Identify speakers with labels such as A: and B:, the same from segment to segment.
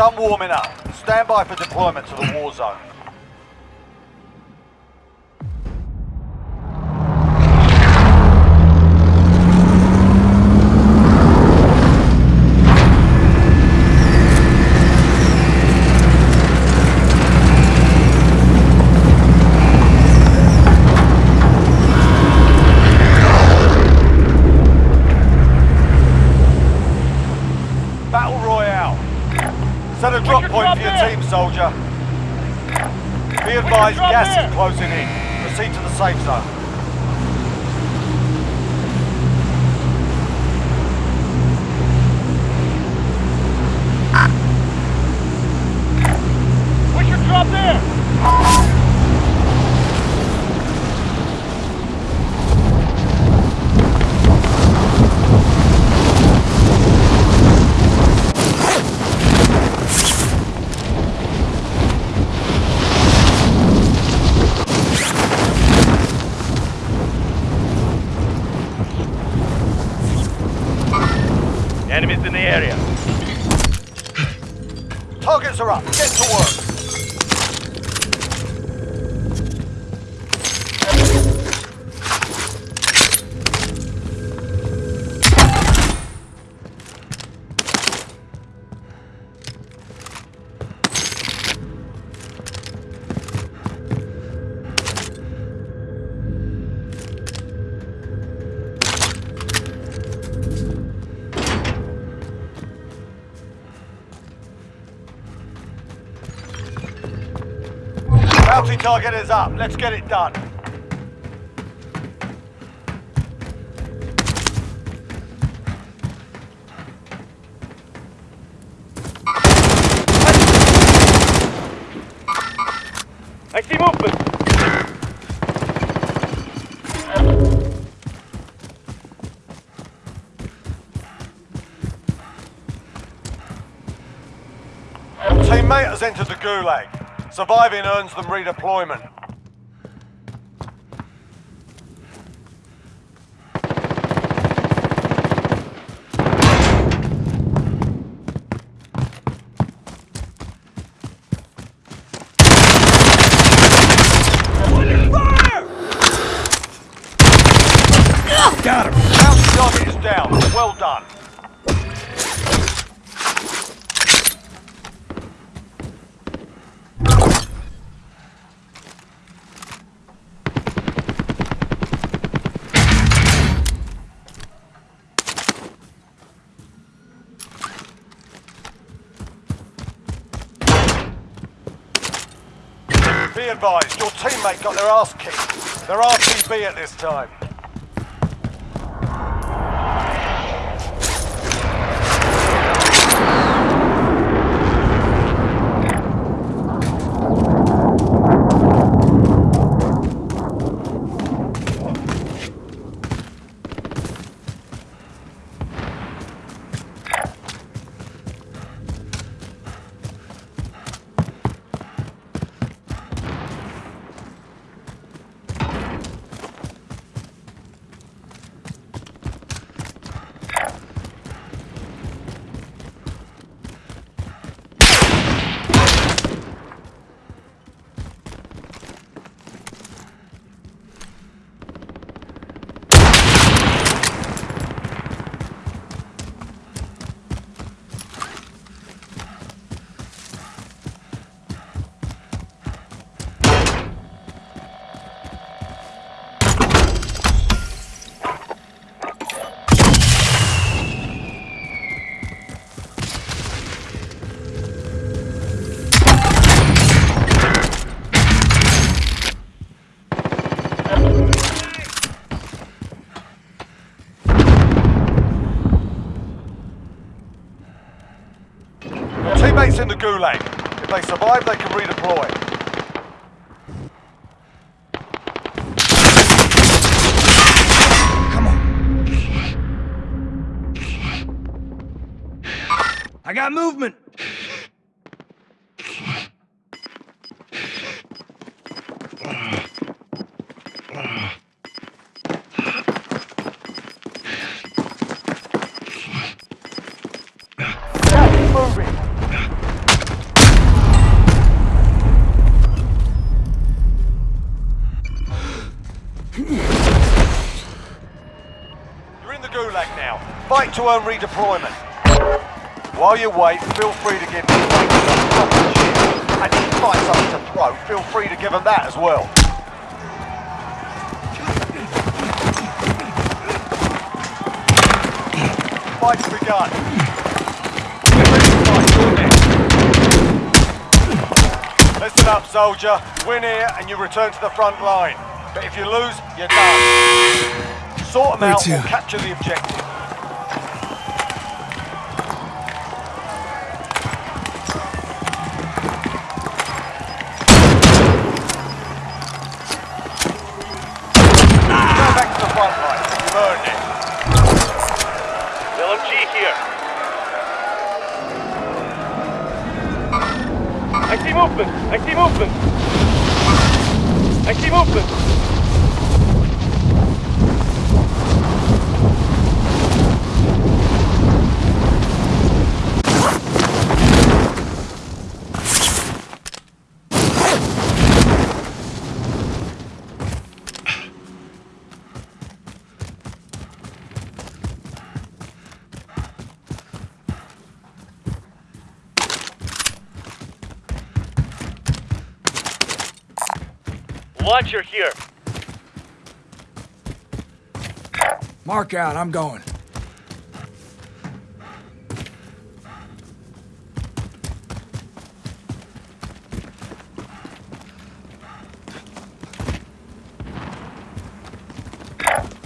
A: Done warming up. Stand by for deployment to the war zone. Be advised, gas is closing in. Proceed to the safe zone. Target is up. Let's get it done.
B: I see movement.
A: Teammate has entered the Gulag. Surviving earns them redeployment.
C: Got him.
A: Bounty target is down. Well done. Be advised, your teammate got their ass kicked. They're RTB at this time. Your teammates in the Gulag. If they survive, they can redeploy.
C: Come on. I got movement.
A: Gas is moving. Time to earn redeployment. While you wait, feel free to give me. And if you find something to throw, feel free to give them that as well. Fight's begun. Get ready to fight. Listen up, soldier. Win here and you return to the front line. But if you lose, you're done. Sort them
C: Where
A: out
C: to?
A: or capture the objective.
B: Here.
C: Mark out, I'm going.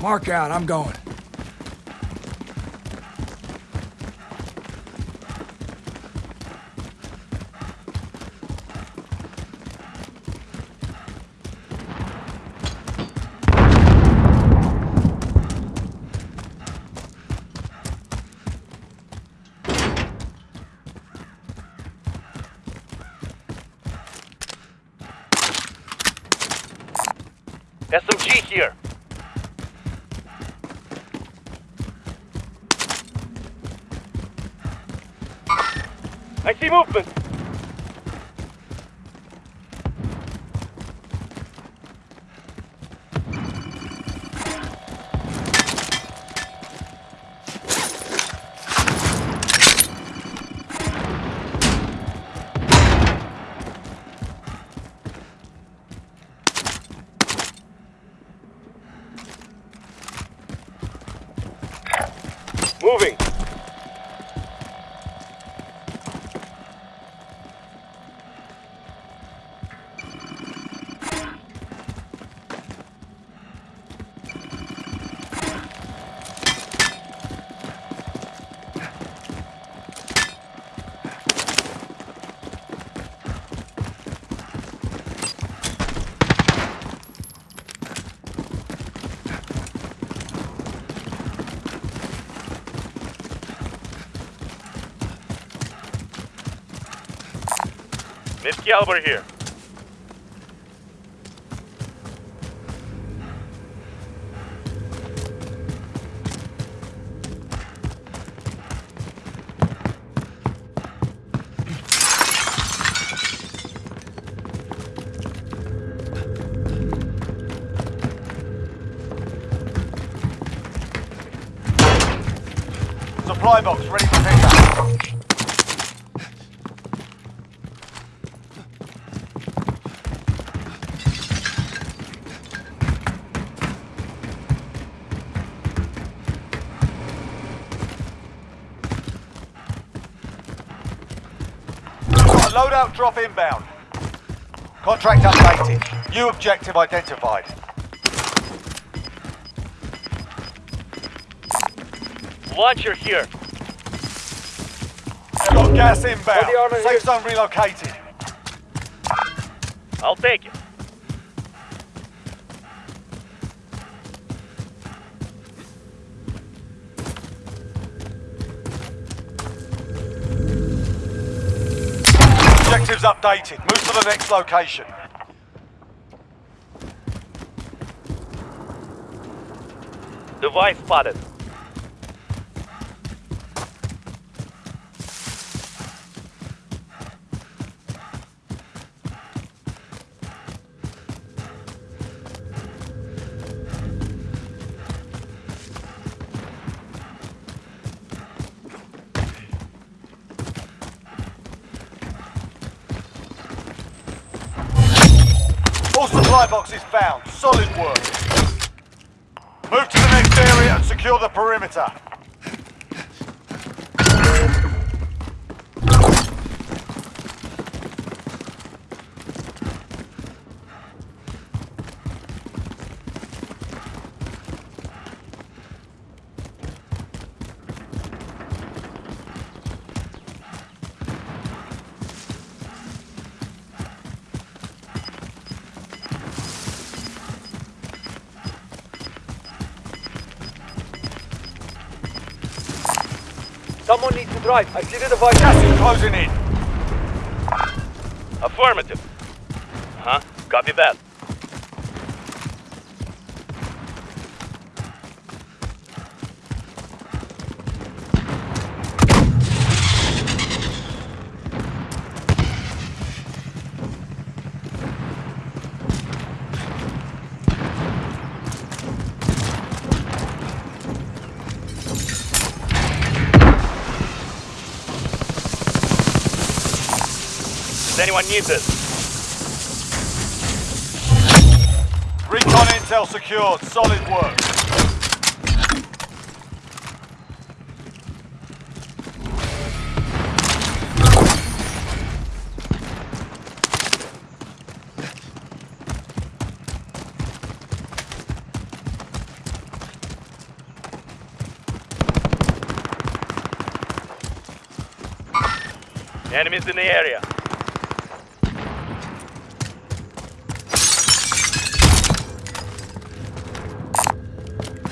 C: Mark out, I'm going.
B: SMG here. I see movement. Moving. Miss Caliber here.
A: Got drop inbound. Contract updated. New objective identified.
B: Launcher here.
A: Got gas inbound.
B: Hold the armor
A: Safe
B: here.
A: zone relocated.
B: I'll take it.
A: Updated. Move to the next location.
B: Device spotted.
A: Supply boxes found. Solid work. Move to the next area and secure the perimeter.
B: Someone needs to drive. I see the device.
A: Gas closing in.
B: Affirmative. Huh? Copy that. Anyone need this?
A: Recon intel secured. Solid work.
B: Enemies in the area.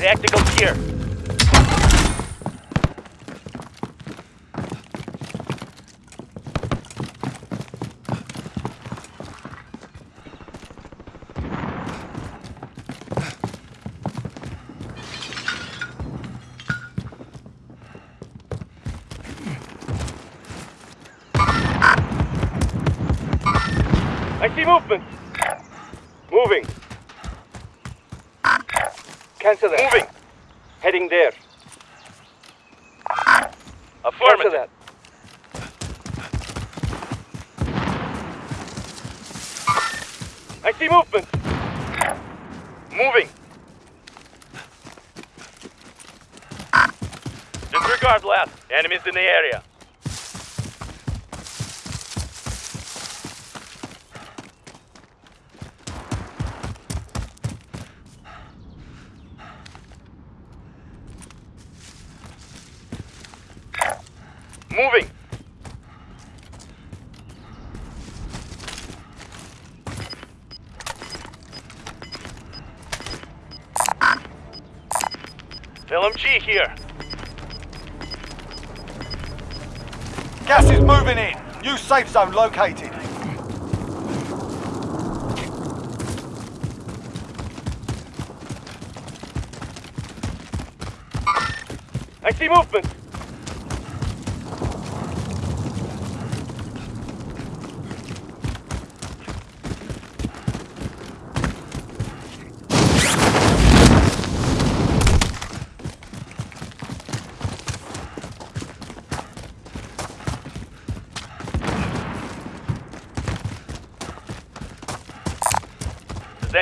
B: Tactical here. I see movement. Moving. Cancel that. Moving. Heading there. Affirmative. Cancel that. I see movement. Moving. Disregard last. Enemies in the area. Moving. LMG here.
A: Gas is moving in. New safe zone located.
B: I see movement.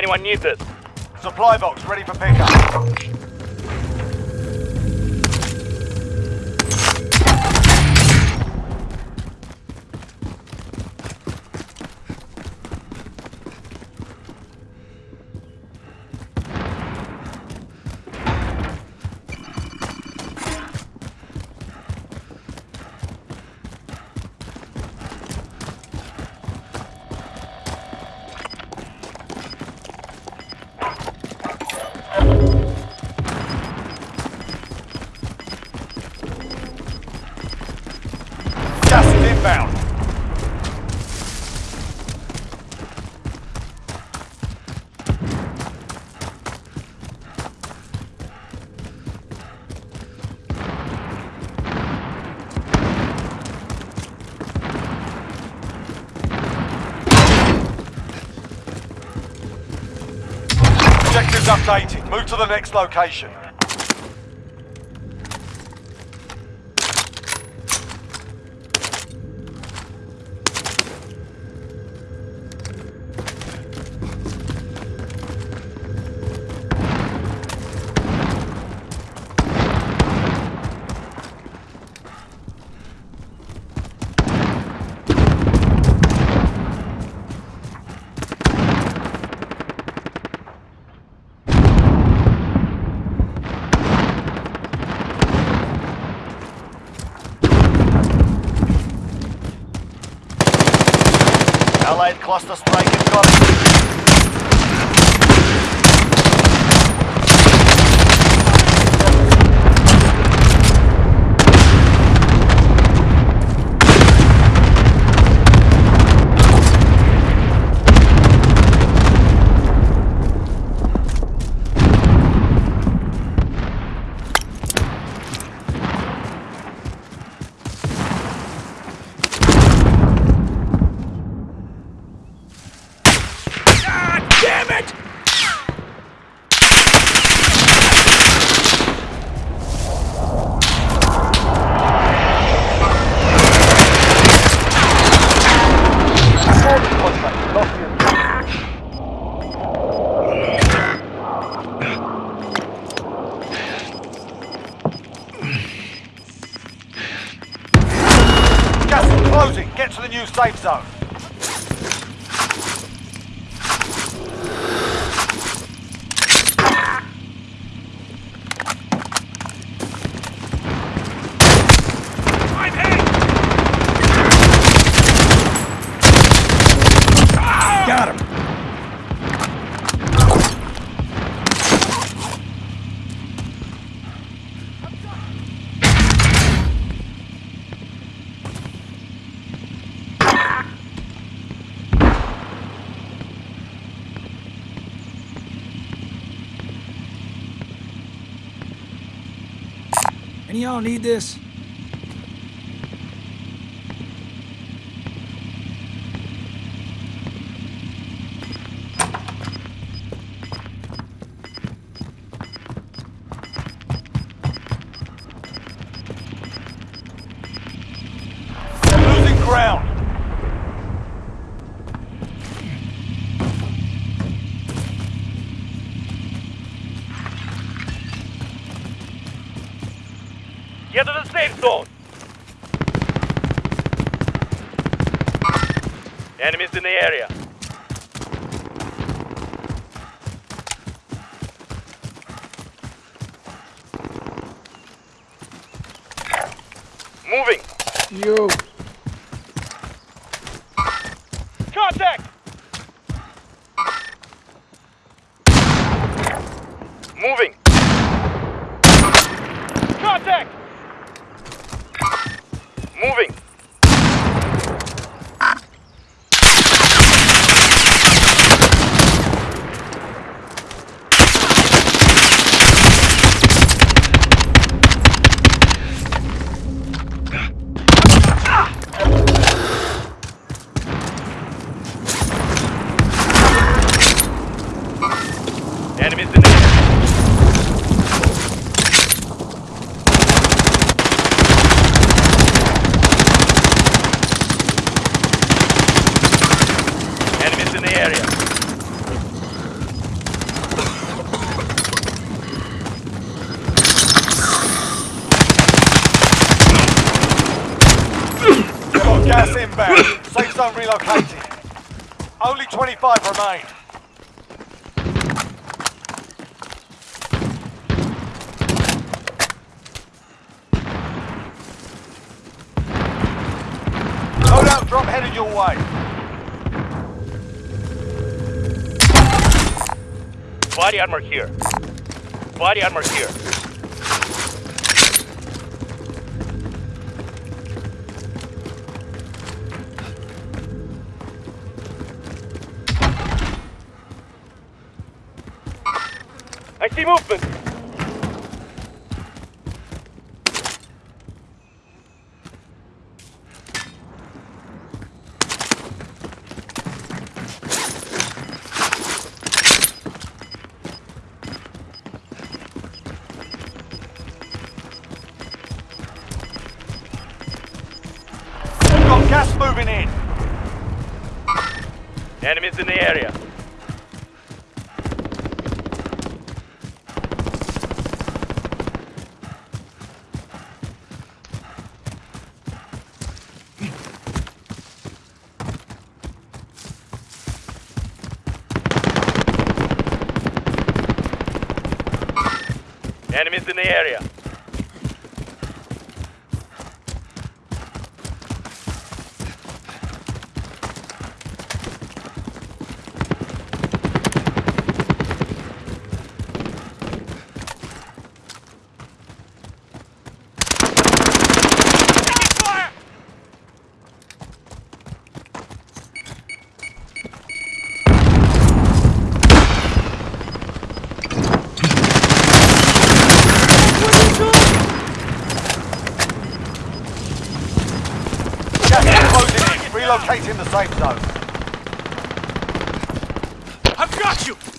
B: Anyone need this?
A: Supply box ready for pickup. Updated. Move to the next location. Allied cluster strike incoming.
C: Damn it!
A: Contact. Lost the objective. Gas is closing. Get to the new safe zone.
B: I'm hit!
C: Got him. Y'all need this?
B: Safe zone! Enemies in the area. Moving!
C: You.
B: Contact! Moving! Contact! Moving! Enemies in the area. Enemies in the area.
A: Got gas inbound. Safe zone relocated. Only 25 remain. Loadout drop headed your way.
B: Body armor here. Body armor here. See movement. Enemies in the area.
A: Relocating the zone.
B: I've got you!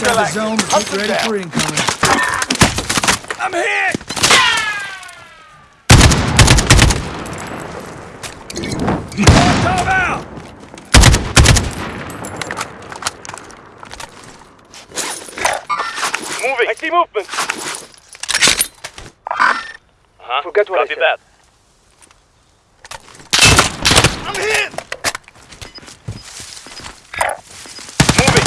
C: Inside the zone,
A: active.
C: keep
A: them
C: ready
A: down.
C: for incoming. I'm hit! Molotov out!
B: Moving. I see movement. Huh? Forget what Copy I said. that. I'm hit. Moving.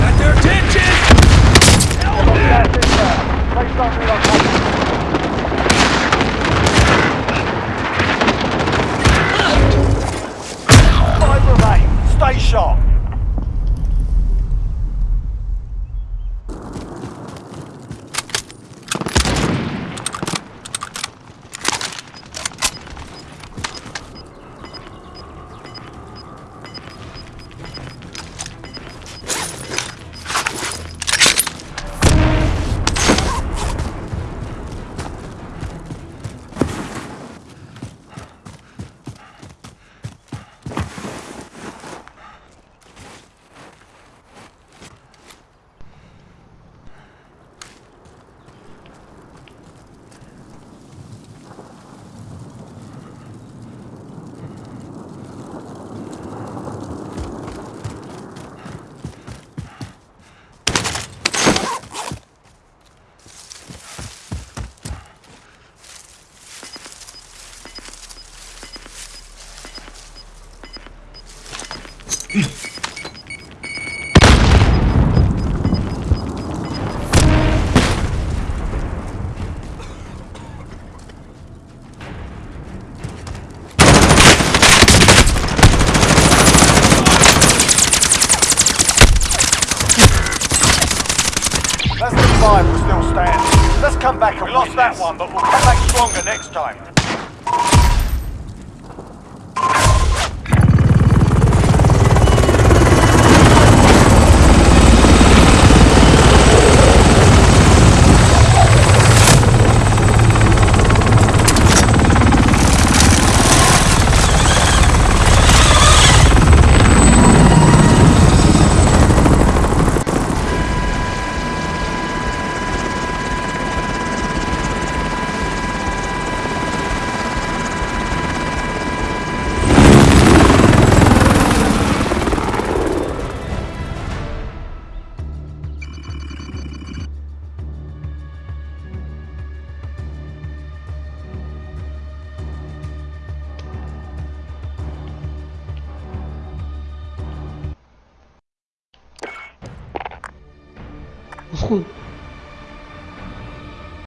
C: Got their attention!
A: Safe zone relocated. Five remain. Stay sharp. That's the five. We're still standing. Let's come back and
B: We lost that one, but
A: we'll come back stronger next time.